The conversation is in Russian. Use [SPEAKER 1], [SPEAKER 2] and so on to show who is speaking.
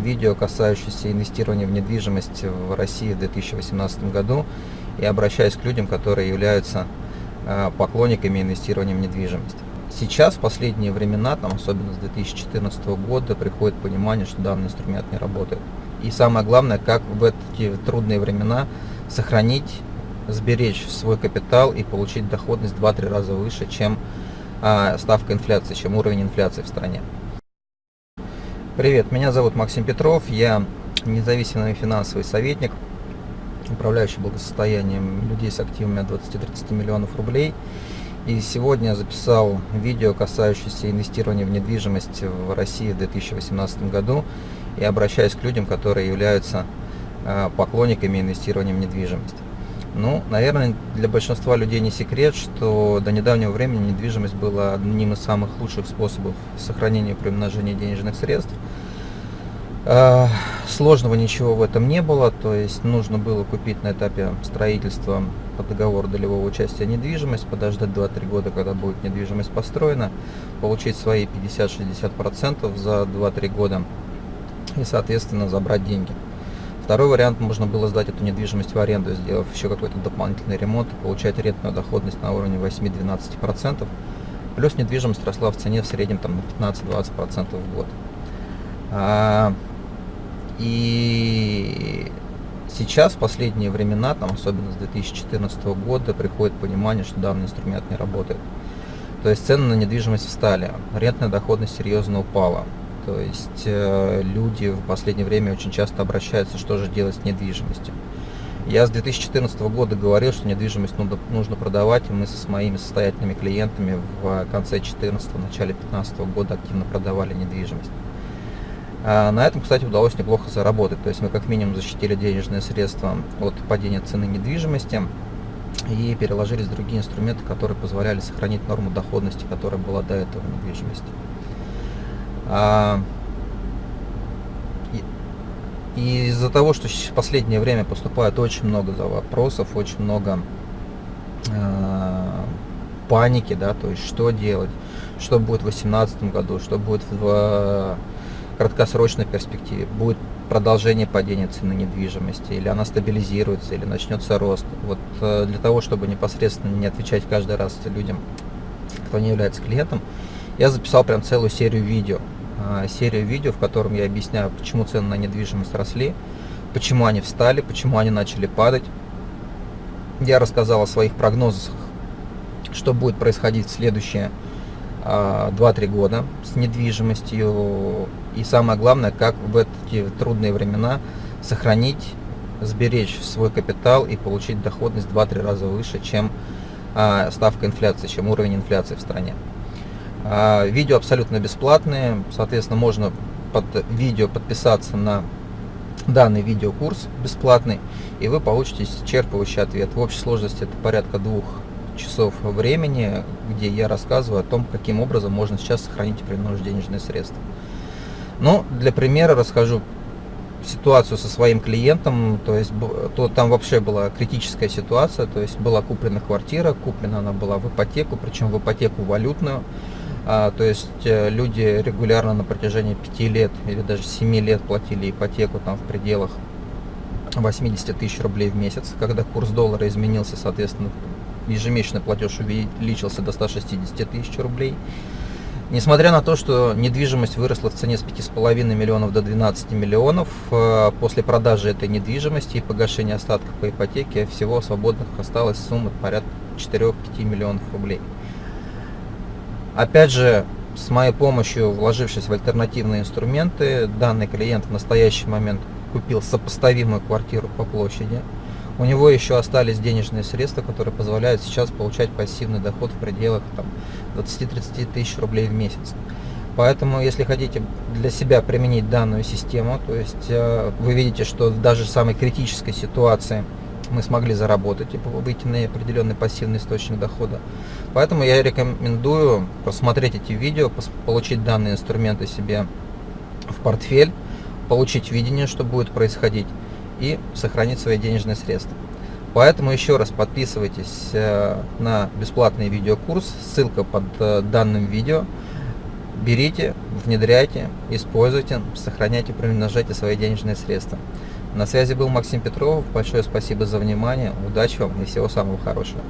[SPEAKER 1] видео, касающееся инвестирования в недвижимость в России в 2018 году и обращаюсь к людям, которые являются э, поклонниками инвестирования в недвижимость. Сейчас, в последние времена, там, особенно с 2014 года, приходит понимание, что данный инструмент не работает. И самое главное, как в эти трудные времена сохранить, сберечь свой капитал и получить доходность 2-3 раза выше, чем а, ставка инфляции, чем уровень инфляции в стране. Привет, меня зовут Максим Петров, я независимый финансовый советник, управляющий благосостоянием людей с активами от 20-30 миллионов рублей. И сегодня я записал видео, касающееся инвестирования в недвижимость в России в 2018 году. И обращаюсь к людям, которые являются а, поклонниками инвестирования в недвижимость. Ну, наверное, для большинства людей не секрет, что до недавнего времени недвижимость была одним из самых лучших способов сохранения и приумножения денежных средств. А, сложного ничего в этом не было, то есть нужно было купить на этапе строительства по договору долевого участия недвижимость, подождать 2-3 года, когда будет недвижимость построена, получить свои 50-60% за 2-3 года и, соответственно, забрать деньги. Второй вариант, можно было сдать эту недвижимость в аренду, сделав еще какой-то дополнительный ремонт и получать арендную доходность на уровне 8-12%. Плюс недвижимость росла в цене в среднем там, на 15-20% в год. А, и сейчас, в последние времена, там, особенно с 2014 года, приходит понимание, что данный инструмент не работает. То есть цены на недвижимость встали, арендная доходность серьезно упала. То есть э, люди в последнее время очень часто обращаются, что же делать с недвижимостью. Я с 2014 года говорил, что недвижимость нужно, нужно продавать, и мы со с моими состоятельными клиентами в конце 2014 начале 2015 года активно продавали недвижимость. А на этом, кстати, удалось неплохо заработать. То есть мы как минимум защитили денежные средства от падения цены недвижимости и переложились в другие инструменты, которые позволяли сохранить норму доходности, которая была до этого недвижимости. А, и из-за того, что в последнее время поступает очень много вопросов, очень много э, паники, да, то есть что делать, что будет в 2018 году, что будет в э, краткосрочной перспективе, будет продолжение падения цены недвижимости, или она стабилизируется, или начнется рост. Вот э, для того, чтобы непосредственно не отвечать каждый раз людям, кто не является клиентом, я записал прям целую серию видео, а, серию видео, в котором я объясняю, почему цены на недвижимость росли, почему они встали, почему они начали падать. Я рассказал о своих прогнозах, что будет происходить в следующие 2-3 а, года с недвижимостью. И самое главное, как в эти трудные времена сохранить, сберечь свой капитал и получить доходность 2-3 раза выше, чем а, ставка инфляции, чем уровень инфляции в стране. А, видео абсолютно бесплатные, соответственно, можно под видео подписаться на данный видеокурс бесплатный, и вы получите исчерпывающий ответ. В общей сложности это порядка двух часов времени, где я рассказываю о том, каким образом можно сейчас сохранить и приумножить денежные средства. Ну, для примера расскажу ситуацию со своим клиентом, то есть то там вообще была критическая ситуация, то есть была куплена квартира, куплена она была в ипотеку, причем в ипотеку валютную, а, то есть э, люди регулярно на протяжении 5 лет или даже 7 лет платили ипотеку там в пределах 80 тысяч рублей в месяц. Когда курс доллара изменился, соответственно, ежемесячный платеж увеличился до 160 тысяч рублей. Несмотря на то, что недвижимость выросла в цене с 5,5 миллионов до 12 миллионов, э, после продажи этой недвижимости и погашения остатков по ипотеке всего свободных осталась сумма порядка 4-5 миллионов рублей. Опять же, с моей помощью, вложившись в альтернативные инструменты, данный клиент в настоящий момент купил сопоставимую квартиру по площади. У него еще остались денежные средства, которые позволяют сейчас получать пассивный доход в пределах 20-30 тысяч рублей в месяц. Поэтому, если хотите для себя применить данную систему, то есть э, вы видите, что в даже самой критической ситуации мы смогли заработать и выйти на определенный пассивный источник дохода. Поэтому я рекомендую посмотреть эти видео, получить данные инструменты себе в портфель, получить видение, что будет происходить и сохранить свои денежные средства. Поэтому еще раз подписывайтесь э, на бесплатный видеокурс, ссылка под э, данным видео. берите, внедряйте, используйте, сохраняйте, примножайте свои денежные средства. На связи был Максим Петров. Большое спасибо за внимание. Удачи вам и всего самого хорошего.